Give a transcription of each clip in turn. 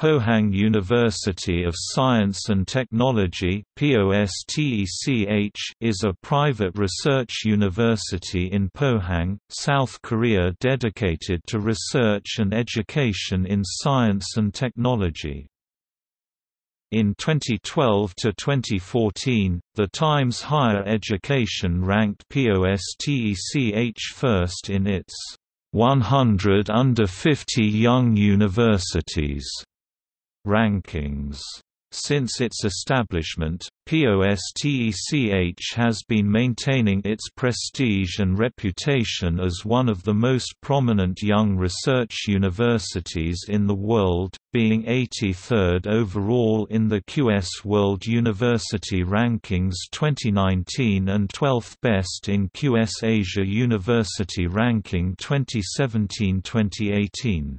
Pohang University of Science and Technology is a private research university in Pohang, South Korea dedicated to research and education in science and technology. In 2012 to 2014, The Times Higher Education ranked POSTECH first in its 100 Under 50 Young Universities rankings. Since its establishment, POSTECH has been maintaining its prestige and reputation as one of the most prominent young research universities in the world, being 83rd overall in the QS World University Rankings 2019 and 12th best in QS Asia University Ranking 2017-2018.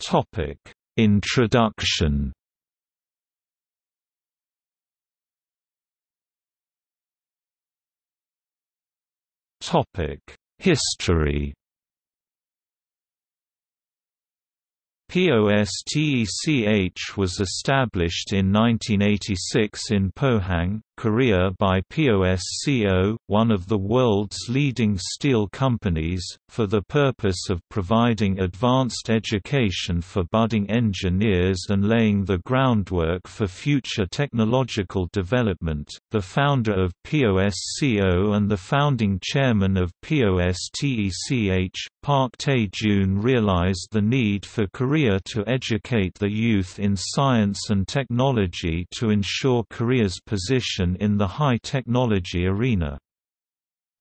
Topic: Introduction. Topic: History. POSTECH was established in 1986 in Pohang, Korea by POSCO, one of the world's leading steel companies, for the purpose of providing advanced education for budding engineers and laying the groundwork for future technological development. The founder of POSCO and the founding chairman of POSTECH, Park Tae-joon realized the need for Korea to educate the youth in science and technology to ensure Korea's position in the high-technology arena.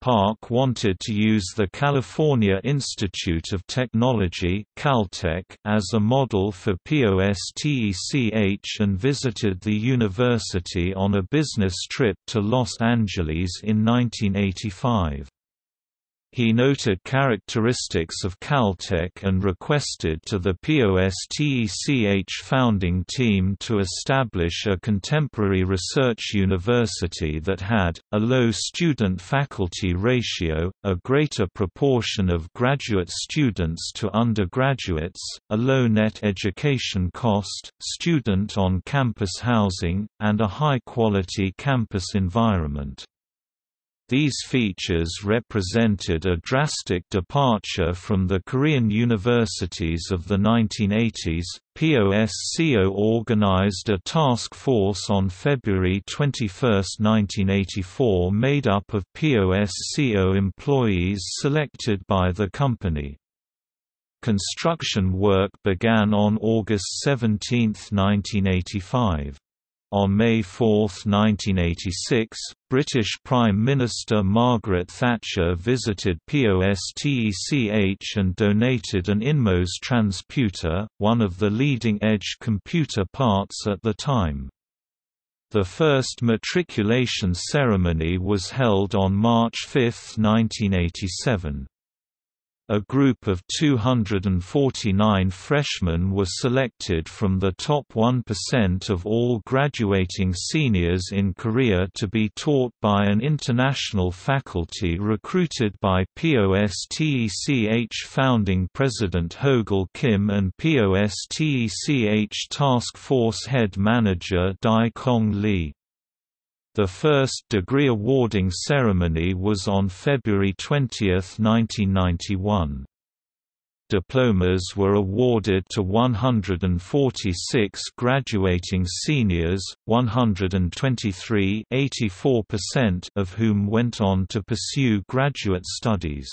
Park wanted to use the California Institute of Technology Caltech as a model for POSTECH and visited the university on a business trip to Los Angeles in 1985. He noted characteristics of Caltech and requested to the POSTECH founding team to establish a contemporary research university that had, a low student-faculty ratio, a greater proportion of graduate students to undergraduates, a low net education cost, student on-campus housing, and a high-quality campus environment. These features represented a drastic departure from the Korean universities of the 1980s. POSCO organized a task force on February 21, 1984, made up of POSCO employees selected by the company. Construction work began on August 17, 1985. On May 4, 1986, British Prime Minister Margaret Thatcher visited POSTECH and donated an InMOS transputer, one of the leading-edge computer parts at the time. The first matriculation ceremony was held on March 5, 1987. A group of 249 freshmen were selected from the top 1% of all graduating seniors in Korea to be taught by an international faculty recruited by POSTECH founding president Hogil Kim and POSTECH task force head manager Dae Kong Lee. The first degree awarding ceremony was on February 20, 1991. Diplomas were awarded to 146 graduating seniors, 123 of whom went on to pursue graduate studies.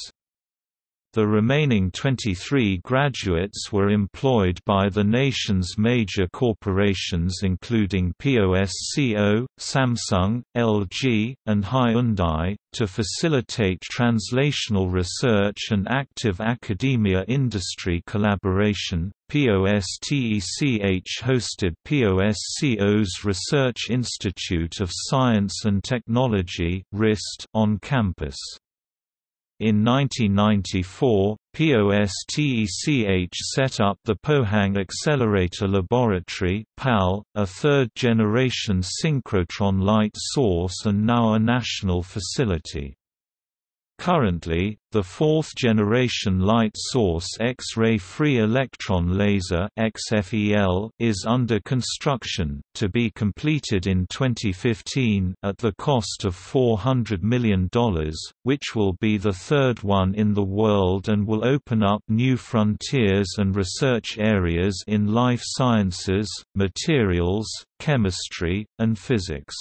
The remaining 23 graduates were employed by the nation's major corporations including POSCO, Samsung, LG, and Hyundai, to facilitate translational research and active academia-industry collaboration. POSTECH hosted POSCO's Research Institute of Science and Technology on campus. In 1994, POSTECH set up the Pohang Accelerator Laboratory PAL, a third-generation synchrotron light source and now a national facility. Currently, the fourth-generation light source X-ray free electron laser is under construction, to be completed in 2015 at the cost of $400 million, which will be the third one in the world and will open up new frontiers and research areas in life sciences, materials, chemistry, and physics.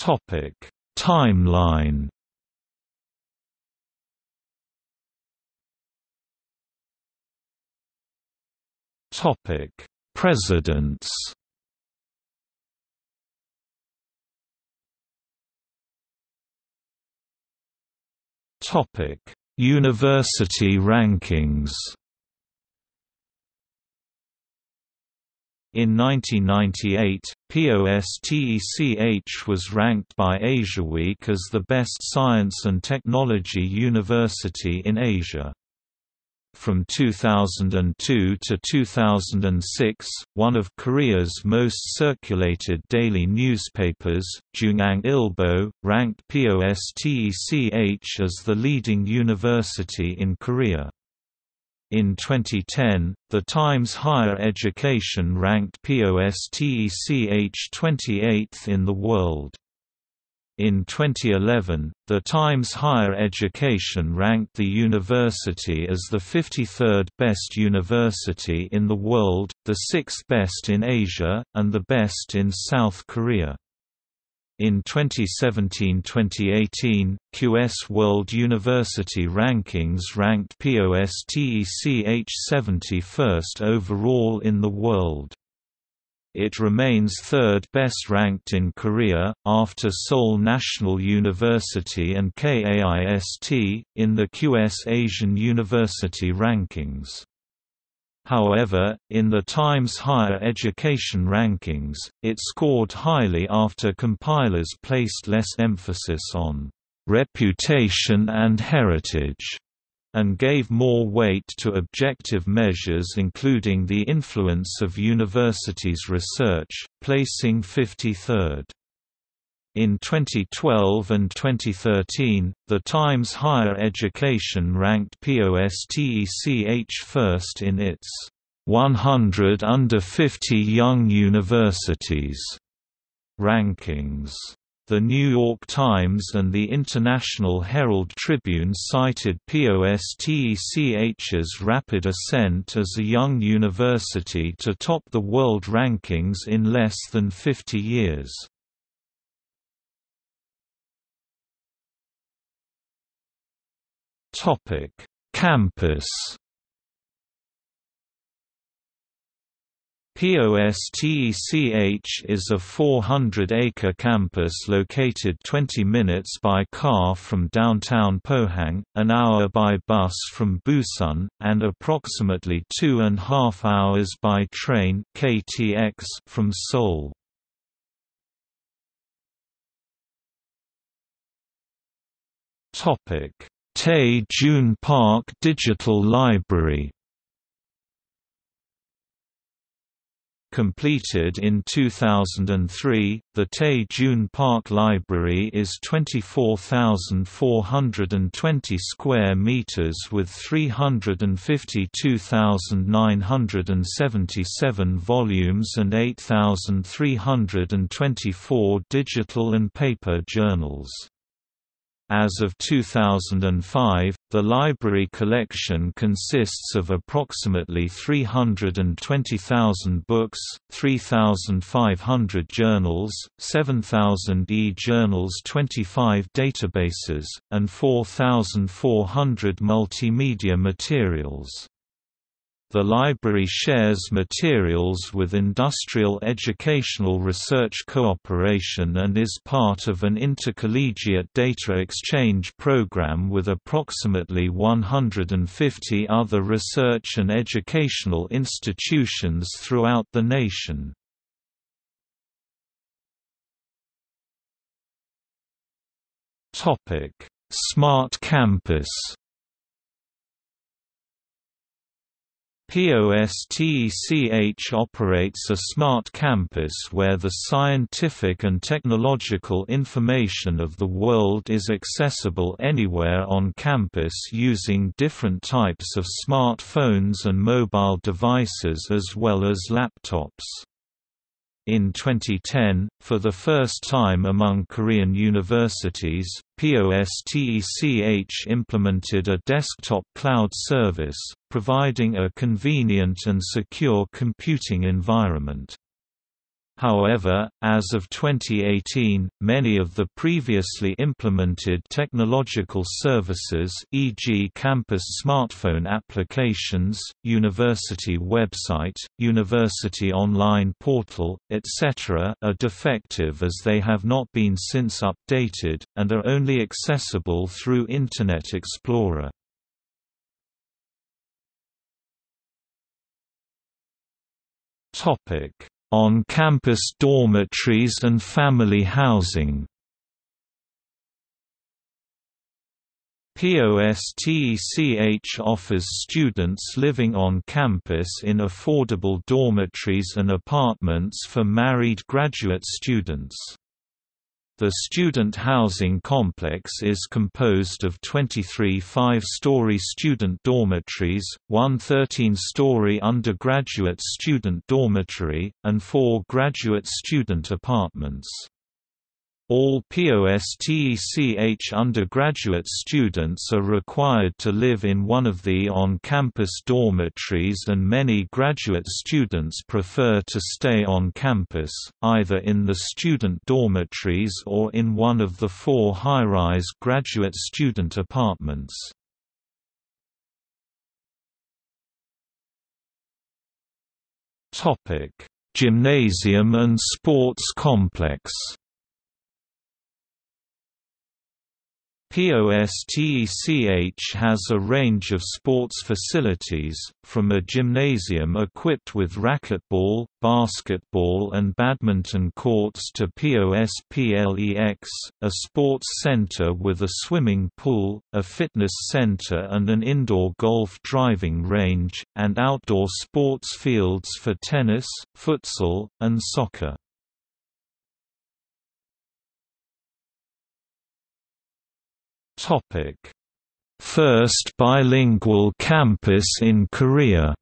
Topic Timeline. Topic Presidents. Topic University rankings In 1998, POSTECH was ranked by AsiaWeek as the best science and technology university in Asia. From 2002 to 2006, one of Korea's most circulated daily newspapers, JoongAng Ilbo, ranked POSTECH as the leading university in Korea. In 2010, The Times Higher Education ranked POSTECH 28th in the world. In 2011, The Times Higher Education ranked the university as the 53rd best university in the world, the sixth best in Asia, and the best in South Korea. In 2017-2018, QS World University Rankings ranked POSTECH 71st overall in the world. It remains third best ranked in Korea, after Seoul National University and KAIST, in the QS Asian University Rankings. However, in the Times Higher Education rankings, it scored highly after compilers placed less emphasis on reputation and heritage and gave more weight to objective measures including the influence of universities' research, placing 53rd. In 2012 and 2013, The Times Higher Education ranked POSTECH first in its 100 Under 50 Young Universities rankings. The New York Times and the International Herald Tribune cited POSTECH's rapid ascent as a young university to top the world rankings in less than 50 years. Topic: Campus. POSTECH is a 400-acre campus located 20 minutes by car from downtown Pohang, an hour by bus from Busan, and approximately two and a half hours by train KTX from Seoul. Topic Tae Jun Park Digital Library Completed in 2003, the Tae Jun Park Library is 24,420 square meters with 352,977 volumes and 8,324 digital and paper journals. As of 2005, the library collection consists of approximately 320,000 books, 3,500 journals, 7,000 e-journals 25 databases, and 4,400 multimedia materials. The library shares materials with Industrial Educational Research Cooperation and is part of an intercollegiate data exchange program with approximately 150 other research and educational institutions throughout the nation. Smart Campus POSTECH operates a smart campus where the scientific and technological information of the world is accessible anywhere on campus using different types of smartphones and mobile devices as well as laptops. In 2010, for the first time among Korean universities, POSTECH implemented a desktop cloud service, providing a convenient and secure computing environment. However, as of 2018, many of the previously implemented technological services e.g. campus smartphone applications, university website, university online portal, etc. are defective as they have not been since updated, and are only accessible through Internet Explorer. Topic on-campus dormitories and family housing POSTECH offers students living on campus in affordable dormitories and apartments for married graduate students. The student housing complex is composed of 23 five-story student dormitories, one 13-story undergraduate student dormitory, and four graduate student apartments. All POSTECH undergraduate students are required to live in one of the on-campus dormitories and many graduate students prefer to stay on campus, either in the student dormitories or in one of the four high-rise graduate student apartments. Gymnasium and sports complex POSTECH has a range of sports facilities, from a gymnasium equipped with racquetball, basketball and badminton courts to POSPLEX, a sports center with a swimming pool, a fitness center and an indoor golf driving range, and outdoor sports fields for tennis, futsal, and soccer. Topic: First bilingual campus in Korea.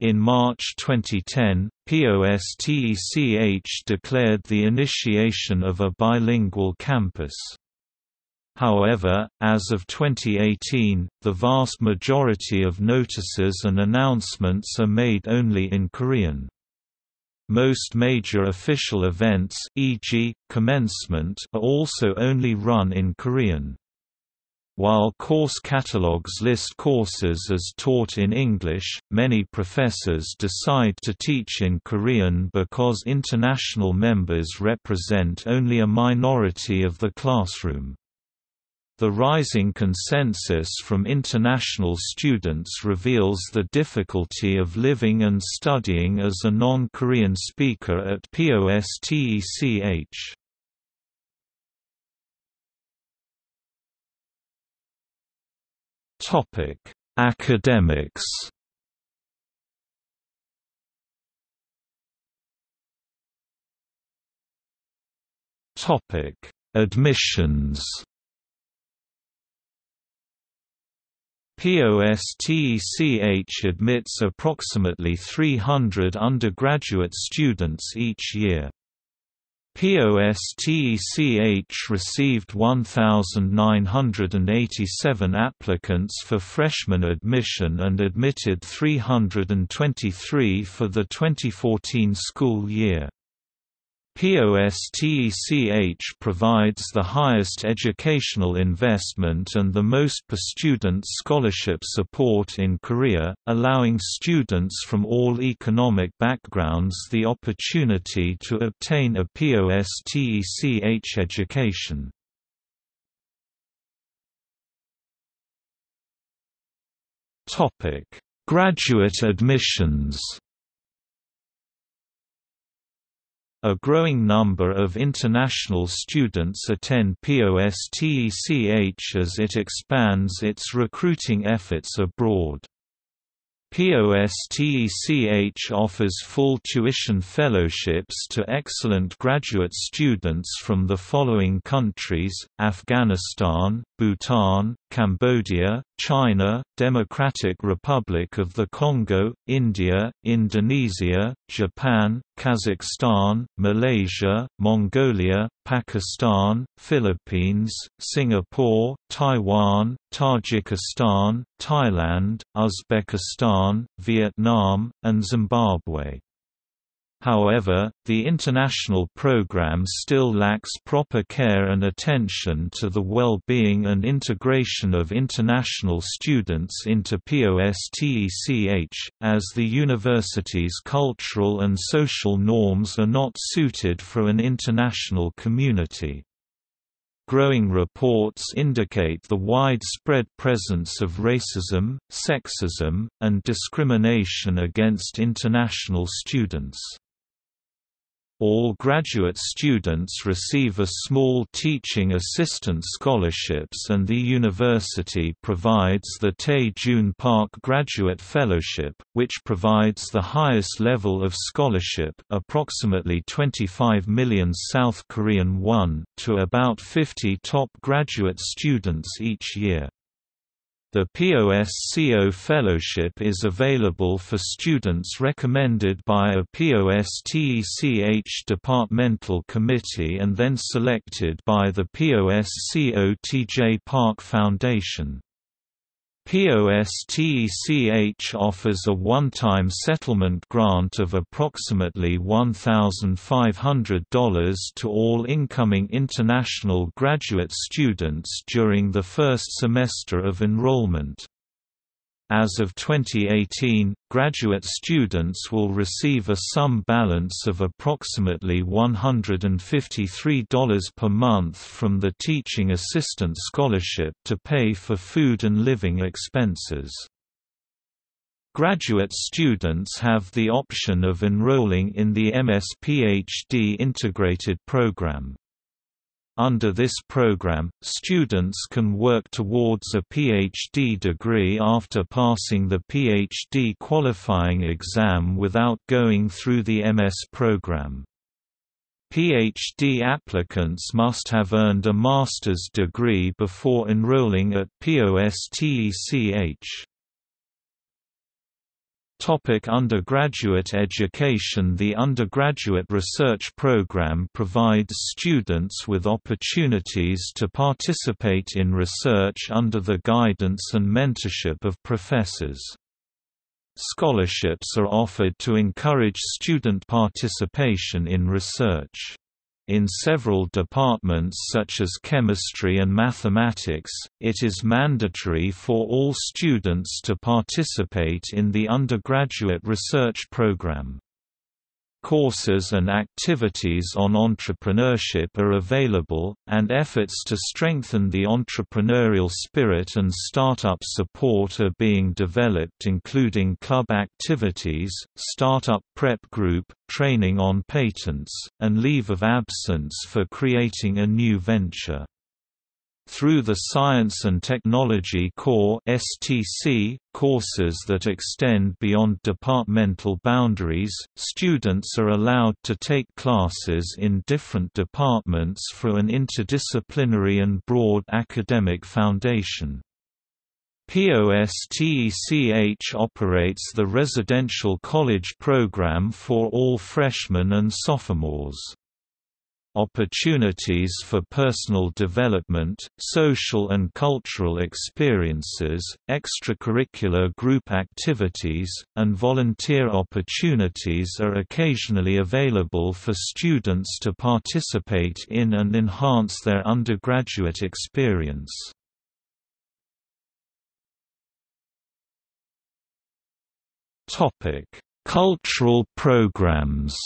In March 2010, POSTECH declared the initiation of a bilingual campus. However, as of 2018, the vast majority of notices and announcements are made only in Korean. Most major official events e.g., commencement are also only run in Korean. While course catalogues list courses as taught in English, many professors decide to teach in Korean because international members represent only a minority of the classroom. The rising consensus from international students reveals the difficulty of living and studying as a non-Korean speaker at POSTECH. Topic: Academics. Topic: Admissions. POSTECH admits approximately 300 undergraduate students each year. POSTECH received 1,987 applicants for freshman admission and admitted 323 for the 2014 school year. POSTECH provides the highest educational investment and the most per-student scholarship support in Korea, allowing students from all economic backgrounds the opportunity to obtain a POSTECH education. Graduate admissions A growing number of international students attend POSTECH as it expands its recruiting efforts abroad. POSTECH offers full tuition fellowships to excellent graduate students from the following countries, Afghanistan, Bhutan, Cambodia, China, Democratic Republic of the Congo, India, Indonesia, Japan, Kazakhstan, Malaysia, Mongolia, Pakistan, Philippines, Singapore, Taiwan, Tajikistan, Thailand, Uzbekistan, Vietnam, and Zimbabwe. However, the international program still lacks proper care and attention to the well-being and integration of international students into POSTECH, as the university's cultural and social norms are not suited for an international community. Growing reports indicate the widespread presence of racism, sexism, and discrimination against international students. All graduate students receive a small teaching assistant scholarships and the university provides the Tae Joon Park Graduate Fellowship, which provides the highest level of scholarship approximately 25 million South Korean won to about 50 top graduate students each year. The POSCO Fellowship is available for students recommended by a POSTECH departmental committee and then selected by the POSCO TJ Park Foundation. POSTECH offers a one-time settlement grant of approximately $1,500 to all incoming international graduate students during the first semester of enrollment. As of 2018, graduate students will receive a sum balance of approximately $153 per month from the Teaching Assistant Scholarship to pay for food and living expenses. Graduate students have the option of enrolling in the MS-PhD integrated program. Under this program, students can work towards a PhD degree after passing the PhD qualifying exam without going through the MS program. PhD applicants must have earned a master's degree before enrolling at POSTECH. Topic undergraduate education The undergraduate research program provides students with opportunities to participate in research under the guidance and mentorship of professors. Scholarships are offered to encourage student participation in research. In several departments such as chemistry and mathematics, it is mandatory for all students to participate in the undergraduate research program. Courses and activities on entrepreneurship are available, and efforts to strengthen the entrepreneurial spirit and startup support are being developed including club activities, startup prep group, training on patents, and leave of absence for creating a new venture. Through the Science and Technology Core (STC) courses that extend beyond departmental boundaries, students are allowed to take classes in different departments for an interdisciplinary and broad academic foundation. POSTECH operates the residential college program for all freshmen and sophomores opportunities for personal development, social and cultural experiences, extracurricular group activities, and volunteer opportunities are occasionally available for students to participate in and enhance their undergraduate experience. Cultural programs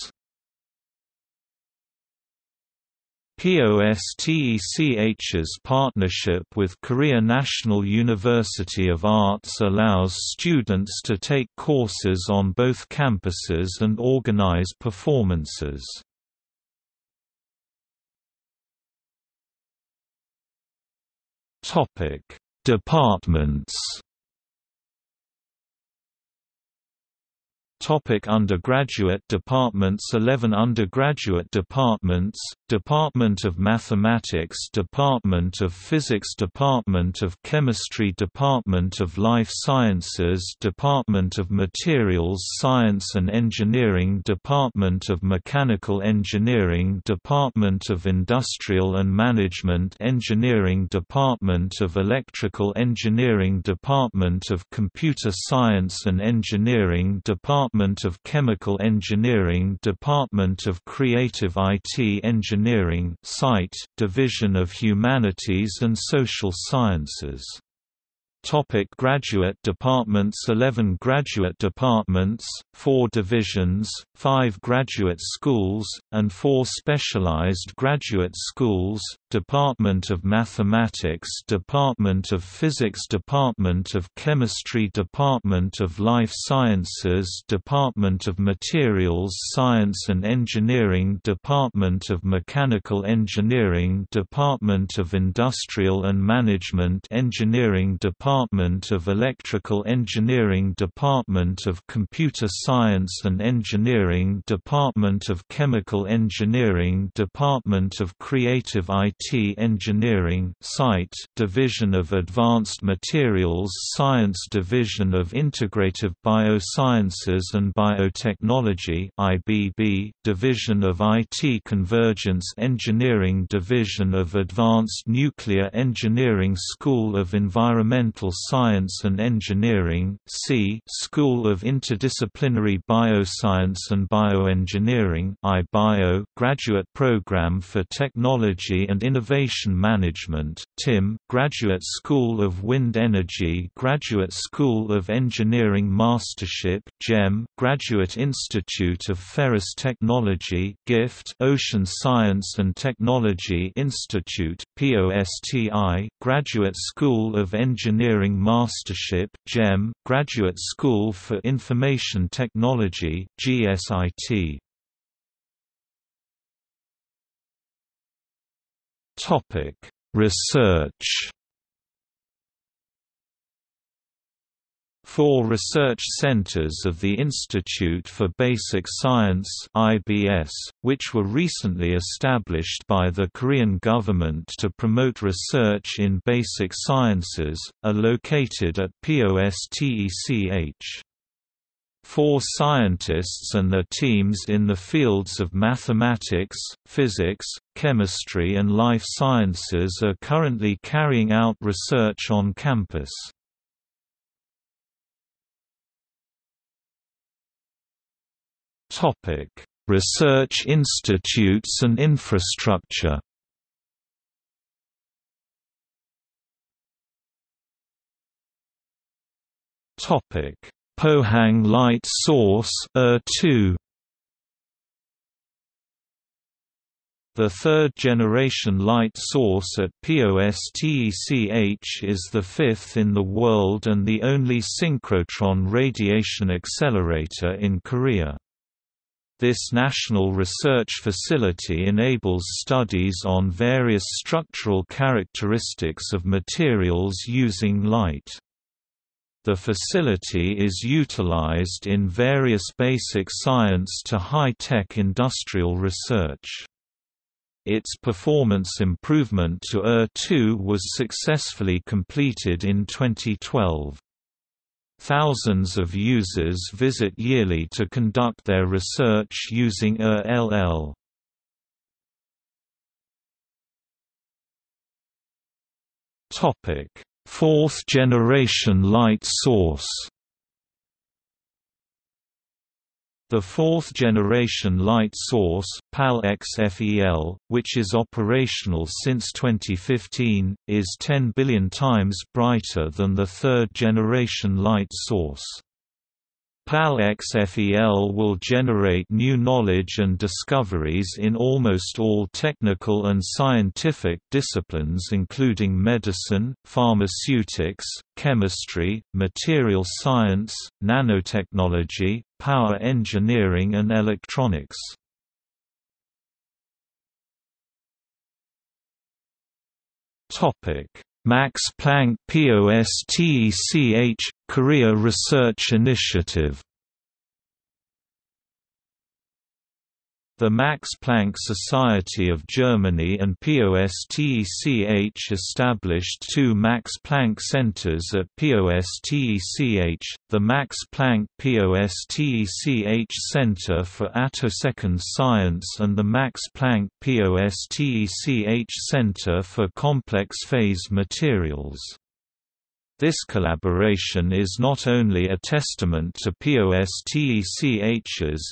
POSTECH's partnership with Korea National University of Arts allows students to take courses on both campuses and organize performances. Departments Topic undergraduate departments 11 undergraduate departments, Department of Mathematics Department of Physics Department of Chemistry Department of Life Sciences Department of Materials Science and Engineering Department of Mechanical Engineering Department of Industrial and Management Engineering Department of Electrical Engineering Department of Computer Science and Engineering Department Department of Chemical Engineering Department of Creative IT Engineering Site, Division of Humanities and Social Sciences. Topic graduate departments 11 graduate departments, 4 divisions, 5 graduate schools, and 4 specialized graduate schools, Department of Mathematics Department of Physics Department of Chemistry Department of Life Sciences Department of Materials Science and Engineering Department of Mechanical Engineering Department of Industrial and Management Engineering Department of Electrical Engineering Department of Computer Science and Engineering Department of Chemical Engineering Department of Creative IT IT Engineering Site Division of Advanced Materials Science Division of Integrative Biosciences and Biotechnology IBB Division of IT Convergence Engineering Division of Advanced Nuclear Engineering School of Environmental Science and Engineering C School of Interdisciplinary Bioscience and Bioengineering iBio Graduate Program for Technology and Innovation Management TIM, Graduate School of Wind Energy Graduate School of Engineering Mastership GEM, Graduate Institute of Ferrous Technology GIFT Ocean Science and Technology Institute POSTI, Graduate School of Engineering Mastership GEM, Graduate School for Information Technology GSIT Topic: Research. Four research centers of the Institute for Basic Science (IBS), which were recently established by the Korean government to promote research in basic sciences, are located at POSTECH. Four scientists and their teams in the fields of mathematics, physics, chemistry and life sciences are currently carrying out research on campus. Research institutes and infrastructure Topic Pohang light source -2. The third-generation light source at POSTECH is the fifth in the world and the only synchrotron radiation accelerator in Korea. This national research facility enables studies on various structural characteristics of materials using light. The facility is utilized in various basic science to high-tech industrial research. Its performance improvement to ER2 was successfully completed in 2012. Thousands of users visit yearly to conduct their research using ER-LL. Topic Fourth-generation light source The fourth-generation light source, PAL-XFEL, which is operational since 2015, is 10 billion times brighter than the third-generation light source. PAL-XFEL will generate new knowledge and discoveries in almost all technical and scientific disciplines including medicine, pharmaceutics, chemistry, material science, nanotechnology, power engineering and electronics. Max Planck POSTECH – Korea Research Initiative The Max Planck Society of Germany and POSTECH established two Max Planck centers at POSTECH, the Max Planck POSTECH Center for Attosecond Science and the Max Planck POSTECH Center for Complex Phase Materials. This collaboration is not only a testament to POSTECH's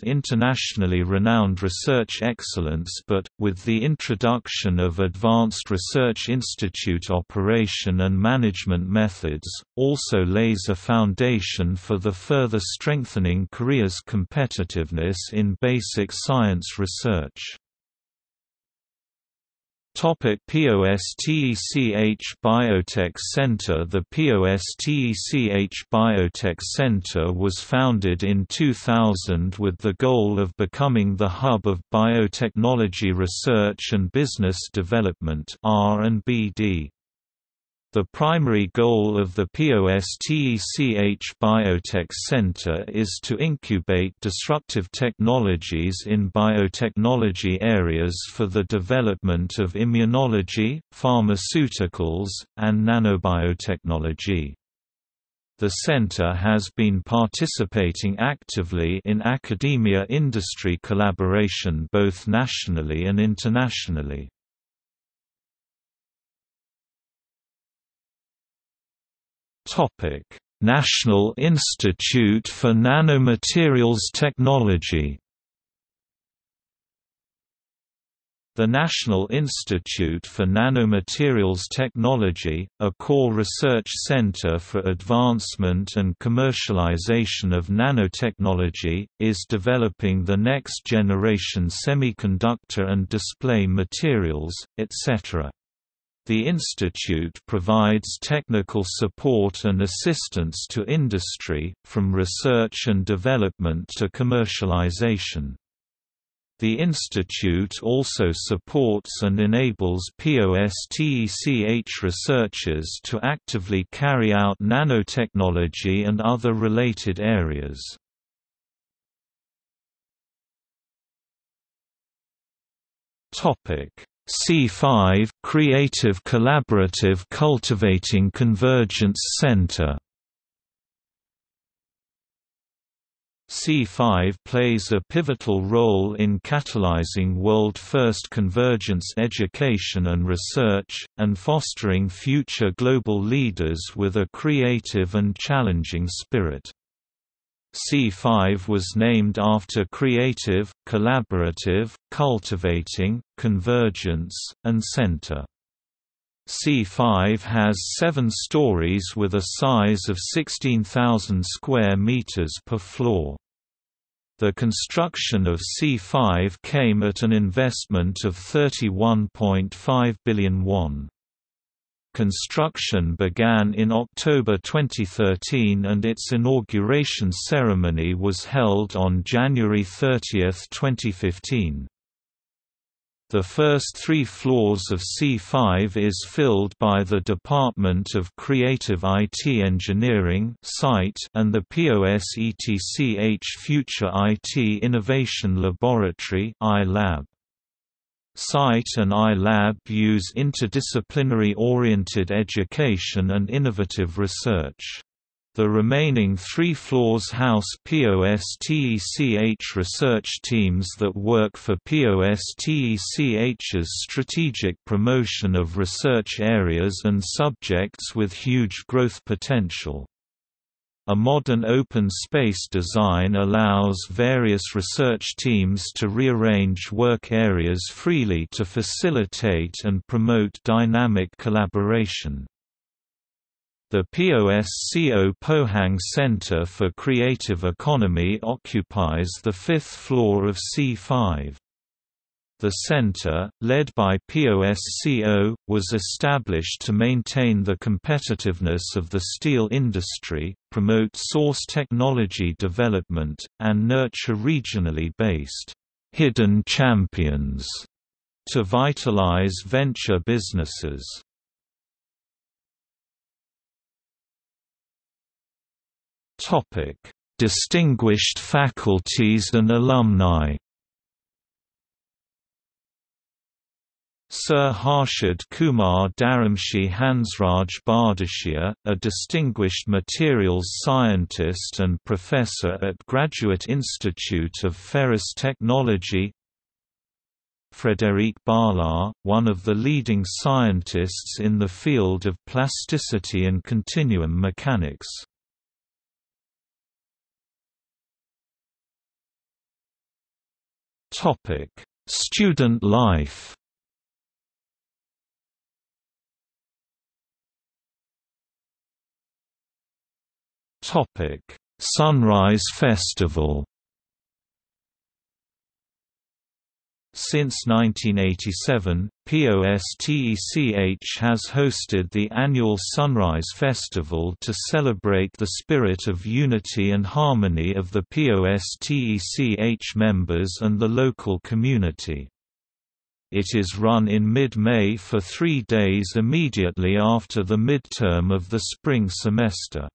internationally renowned research excellence but, with the introduction of Advanced Research Institute operation and management methods, also lays a foundation for the further strengthening Korea's competitiveness in basic science research. Topic POSTECH Biotech Center The POSTECH Biotech Center was founded in 2000 with the goal of becoming the hub of biotechnology research and business development R&BD. The primary goal of the POSTECH Biotech Center is to incubate disruptive technologies in biotechnology areas for the development of immunology, pharmaceuticals, and nanobiotechnology. The center has been participating actively in academia-industry collaboration both nationally and internationally. Topic: National Institute for Nanomaterials Technology. The National Institute for Nanomaterials Technology, a core research center for advancement and commercialization of nanotechnology, is developing the next generation semiconductor and display materials, etc. The institute provides technical support and assistance to industry, from research and development to commercialization. The institute also supports and enables POSTECH researchers to actively carry out nanotechnology and other related areas. Topic C5 Creative Collaborative Cultivating Convergence Center C5 plays a pivotal role in catalyzing world-first convergence education and research, and fostering future global leaders with a creative and challenging spirit. C5 was named after creative, collaborative, cultivating, convergence, and center. C5 has seven stories with a size of 16,000 square meters per floor. The construction of C5 came at an investment of 31.5 billion won. Construction began in October 2013 and its inauguration ceremony was held on January 30, 2015. The first three floors of C5 is filled by the Department of Creative IT Engineering and the POSTECH Future IT Innovation Laboratory iLab. SITE and iLab use interdisciplinary-oriented education and innovative research. The remaining three floors house POSTECH research teams that work for POSTECH's strategic promotion of research areas and subjects with huge growth potential. A modern open space design allows various research teams to rearrange work areas freely to facilitate and promote dynamic collaboration. The POSCO Pohang Center for Creative Economy occupies the fifth floor of C5. The center, led by POSCO, was established to maintain the competitiveness of the steel industry, promote source technology development, and nurture regionally based hidden champions to vitalize venture businesses. Topic: Distinguished faculties and alumni. Sir Harshad Kumar Dharamshi Hansraj Bhadeshia, a distinguished materials scientist and professor at Graduate Institute of Ferrous Technology Frédéric Barlat, one of the leading scientists in the field of plasticity and continuum mechanics. Student life Topic: Sunrise Festival. Since 1987, POSTECH has hosted the annual Sunrise Festival to celebrate the spirit of unity and harmony of the POSTECH members and the local community. It is run in mid-May for three days immediately after the midterm of the spring semester.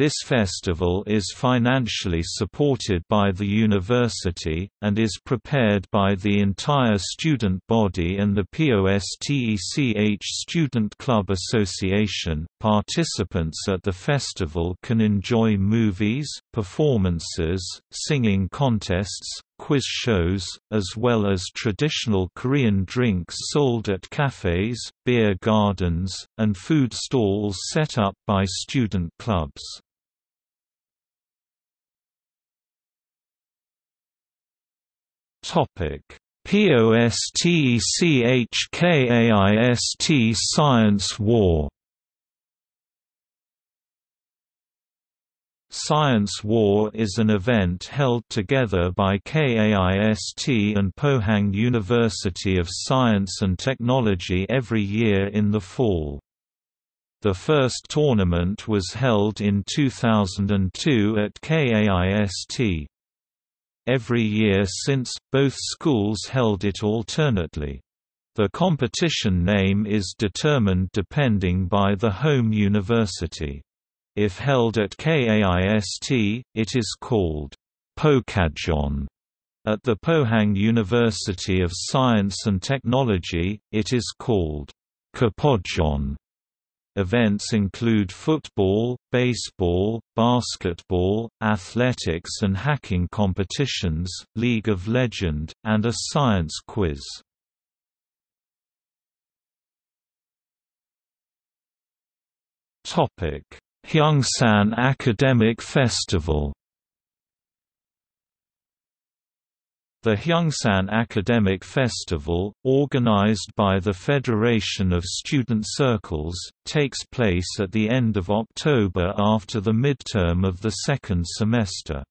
This festival is financially supported by the university, and is prepared by the entire student body and the POSTECH Student Club Association. Participants at the festival can enjoy movies, performances, singing contests, quiz shows, as well as traditional Korean drinks sold at cafes, beer gardens, and food stalls set up by student clubs. Topic: POSTECHKAIST Science War. Science War is an event held together by KAIST and Pohang University of Science and Technology every year in the fall. The first tournament was held in 2002 at KAIST every year since, both schools held it alternately. The competition name is determined depending by the home university. If held at KAIST, it is called Pokajon. At the Pohang University of Science and Technology, it is called Kapojon. Events include football, baseball, basketball, athletics and hacking competitions, League of Legend, and a science quiz. Hyungsan Academic Festival The Hyungsan Academic Festival, organized by the Federation of Student Circles, takes place at the end of October after the midterm of the second semester.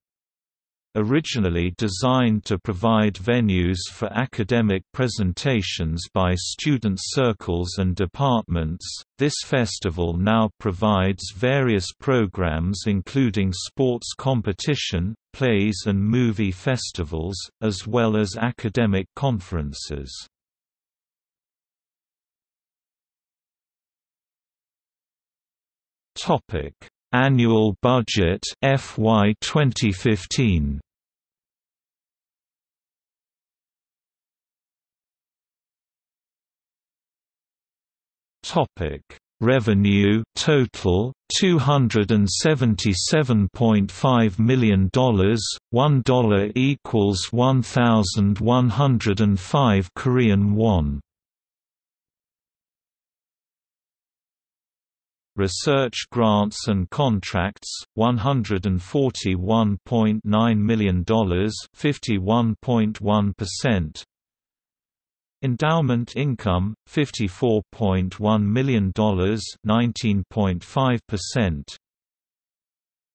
Originally designed to provide venues for academic presentations by student circles and departments, this festival now provides various programs including sports competition, plays and movie festivals, as well as academic conferences. Topic Annual budget FY 2015 Topic Revenue total $277.5 million, $1 equals 1105 Korean won. Research grants and contracts $141.9 million 51.1% Endowment income $54.1 million 19.5%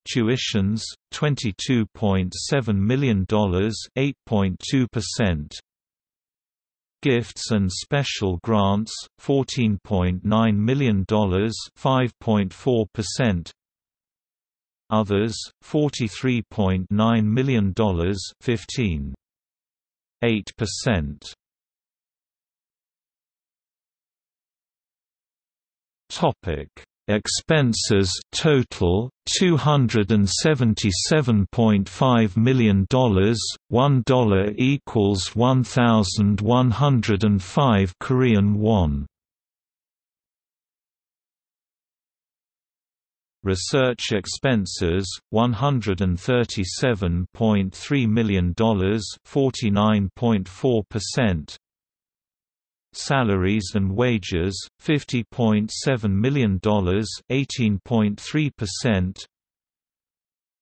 Tuitions $22.7 million 8.2% Gifts and special grants, $14.9 million 5.4%. Others, $43.9 million 15.8%. Topic: Expenses total $277.5 million, $1 equals 1105 Korean won. Research expenses $137.3 million, 49.4%. Salaries and wages $50.7 million, 18.3%.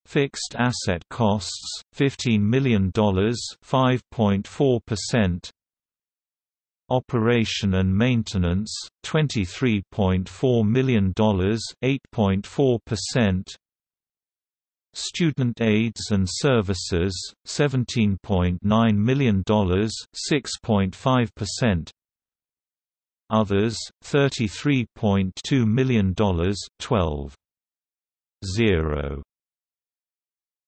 Fixed asset costs $15 million, 5.4%. Operation and maintenance $23.4 million, 8.4%. Student aids and services $17.9 million, 6.5%. Others, $33.2 million 12. 0